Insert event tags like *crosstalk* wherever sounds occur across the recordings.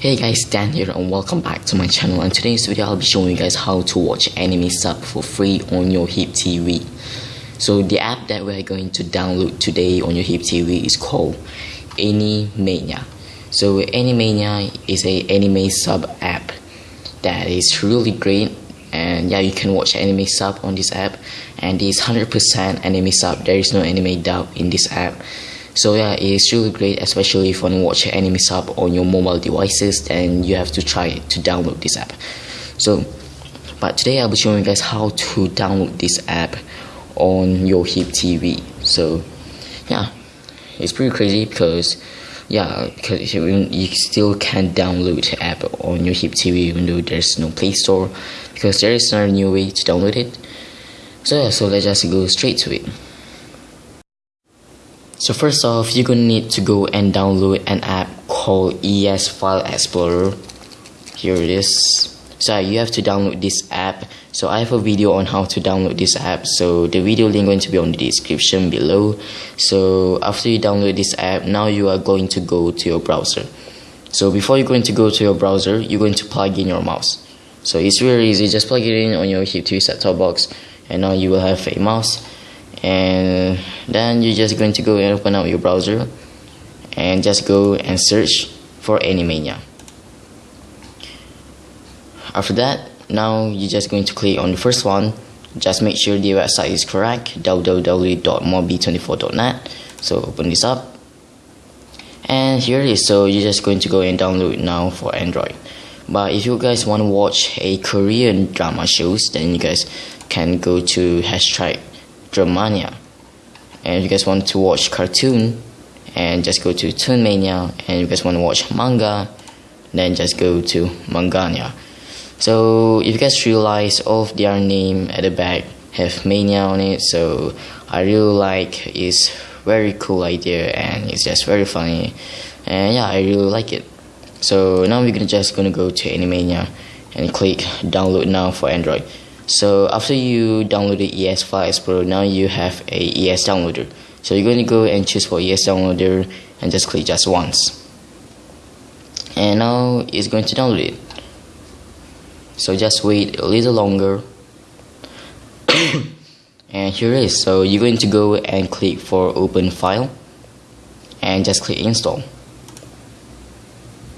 Hey guys, Dan here and welcome back to my channel and today's video I'll be showing you guys how to watch anime sub for free on your HyppTV. So the app that we're going to download today on your HyppTV is called Animania. So Animania is a anime sub app that is really great and yeah you can watch anime sub on this app and it's 100% anime sub there is no anime dub in this app so yeah it's really great especially if you want to watch anime sub on your mobile devices then you have to try to download this app. So but today I'll be showing you guys how to download this app on your HyppTV so yeah it's pretty crazy because yeah because you still can download the app on your HyppTV even though there's no play store because there is no new way to download it. So yeah so let's just go straight to it so first off, you're gonna need to go and download an app called ES File Explorer. Here it is. So you have to download this app. So I have a video on how to download this app. So the video link going to be on the description below. So after you download this app, now you are going to go to your browser. So before you're going to go to your browser, you're going to plug in your mouse. So it's really easy. Just plug it in on your HyppTV set-top box, and now you will have a mouse and then you're just going to go and open up your browser and just go and search for Animania. After that now you're just going to click on the first one. Just make sure the website is correct www.mobi24.net so open this up. And here it is. So you're just going to go and download now for Android. But if you guys want to watch a Korean drama shows then you guys can go to hashtag Dramania. And if you guys want to watch cartoon, and just go to Toonmania, and if you guys want to watch manga, then just go to Mangania. So if you guys realize all of their name at the back have mania on it, so I really like it's very cool idea and it's just very funny, and yeah, I really like it. So now we're gonna just gonna go to Animania and click download now for Android. So after you download the ES File Explorer, now you have a ES downloader. So you're going to go and choose for ES downloader and just click just once. And now it's going to download it. So just wait a little longer. *coughs* and here it is. So you're going to go and click for open file and just click install.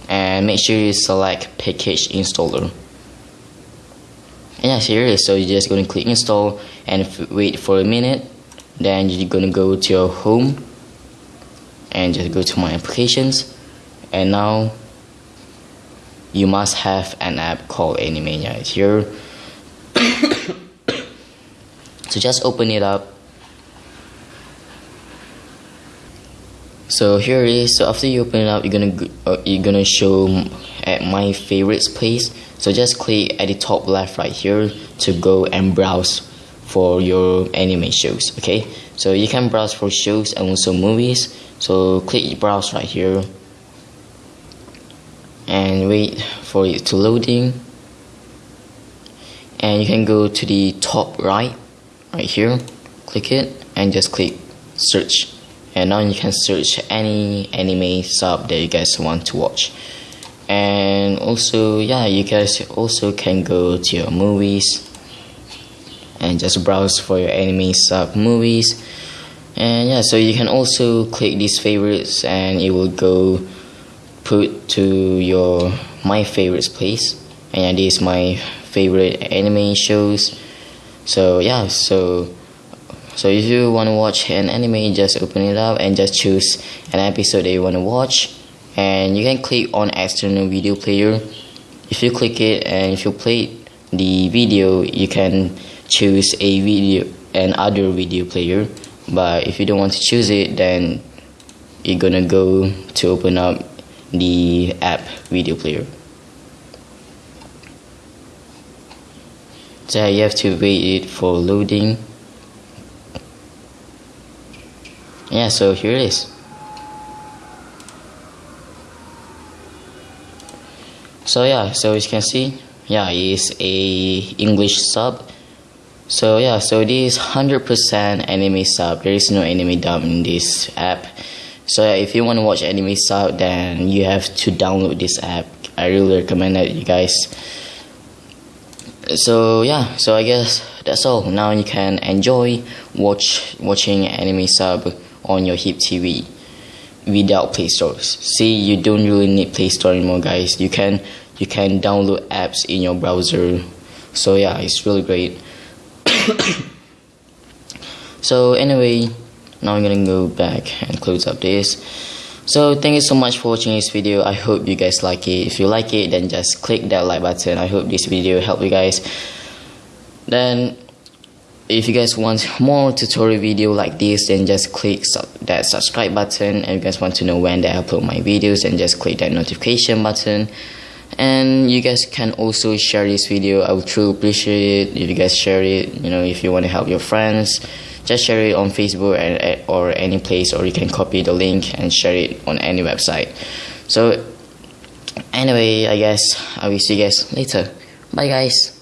And make sure you select package installer yeah here so you're just going to click install and wait for a minute. Then you're going to go to your home and just go to my applications. And now you must have an app called Animania. Here. *coughs* So just open it up. So here it is. So after you open it up you're gonna uh, you're gonna show at my favorites place so just click at the top left right here to go and browse for your anime shows okay? So you can browse for shows and also movies. So click browse right here. And wait for it to loading. And you can go to the top right right here. Click it and just click search. And now you can search any anime sub that you guys want to watch and also yeah you guys also can go to your movies and just browse for your anime sub movies. And yeah so you can also click these favorites and it will go put to your my favorites place. And yeah, this is my favorite anime shows. So yeah so so if you want to watch an anime, just open it up and just choose an episode that you want to watch. And you can click on external video player. If you click it and if you play the video, you can choose a video and other video player. But if you don't want to choose it, then you're gonna go to open up the app video player. So you have to wait it for loading. yeah so here it is so yeah so as you can see yeah it's a English sub. So yeah so this 100% anime sub. There is no anime dub in this app. So yeah, if you want to watch anime sub then you have to download this app. I really recommend it you guys. So yeah so I guess that's all. Now you can enjoy watch watching anime sub on your HyppTV without Play Stores. See you don't really need Play Store anymore guys. You can you can download apps in your browser. So yeah it's really great. *coughs* So anyway now I'm gonna go back and close up this. So thank you so much for watching this video. I hope you guys like it. If you like it then just click that like button. I hope this video helped you guys. Then if you guys want *laughs* more tutorial video like this then just click su that subscribe button and you guys want to know when I upload my videos then just click that notification button. And you guys can also share this video I would truly appreciate it if you guys share it you know if you want to help your friends just share it on Facebook and, or any place or you can copy the link and share it on any website. So anyway I guess I will see you guys later. Bye guys